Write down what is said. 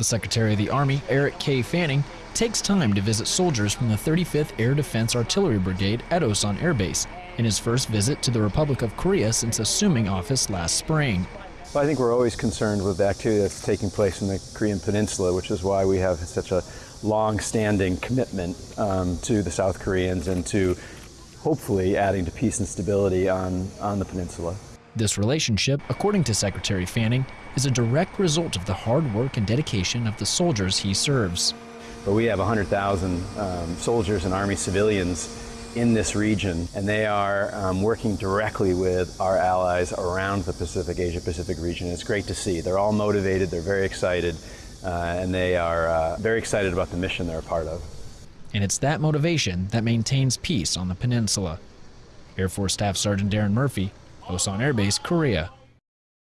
The Secretary of the Army, Eric K. Fanning, takes time to visit soldiers from the 35th Air Defense Artillery Brigade at Osan Air Base in his first visit to the Republic of Korea since assuming office last spring. Well, I think we're always concerned with the activity that's taking place in the Korean Peninsula, which is why we have such a long-standing commitment um, to the South Koreans and to hopefully adding to peace and stability on, on the peninsula. This relationship, according to Secretary Fanning, is a direct result of the hard work and dedication of the soldiers he serves. But we have 100,000 um, soldiers and Army civilians in this region, and they are um, working directly with our allies around the Pacific, Asia-Pacific region. It's great to see. They're all motivated, they're very excited, uh, and they are uh, very excited about the mission they're a part of. And it's that motivation that maintains peace on the peninsula. Air Force Staff Sergeant Darren Murphy, Osan Air Base, Korea.